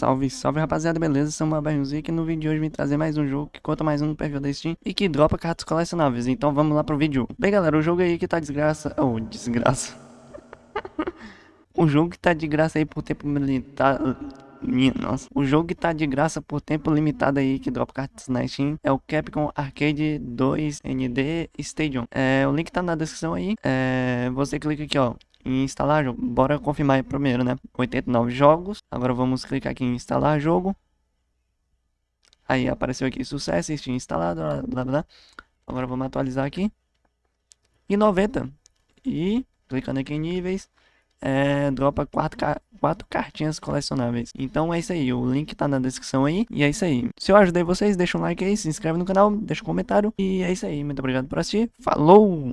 Salve, salve rapaziada, beleza? Sou uma Barrilzinho aqui no vídeo de hoje vim trazer mais um jogo que conta mais um no perfil da Steam e que dropa cartas colecionáveis, então vamos lá pro vídeo. Bem galera, o jogo aí que tá desgraça, oh, desgraça. o jogo que tá de graça aí por tempo limitado, minha nossa. O jogo que tá de graça por tempo limitado aí, que dropa cartas na Steam, é o Capcom Arcade 2 ND Stadium. É, o link tá na descrição aí. É, você clica aqui, ó, em instalar jogo. Bora confirmar primeiro, né? 89 jogos. Agora vamos clicar aqui em instalar jogo. Aí apareceu aqui sucesso, Steam instalado, blá, blá, blá. Agora vamos atualizar aqui. E 90. E clicando aqui em níveis, é, dropa quatro, quatro cartinhas colecionáveis. Então é isso aí, o link tá na descrição aí. E é isso aí. Se eu ajudei vocês, deixa um like aí, se inscreve no canal, deixa um comentário. E é isso aí, muito obrigado por assistir. Falou!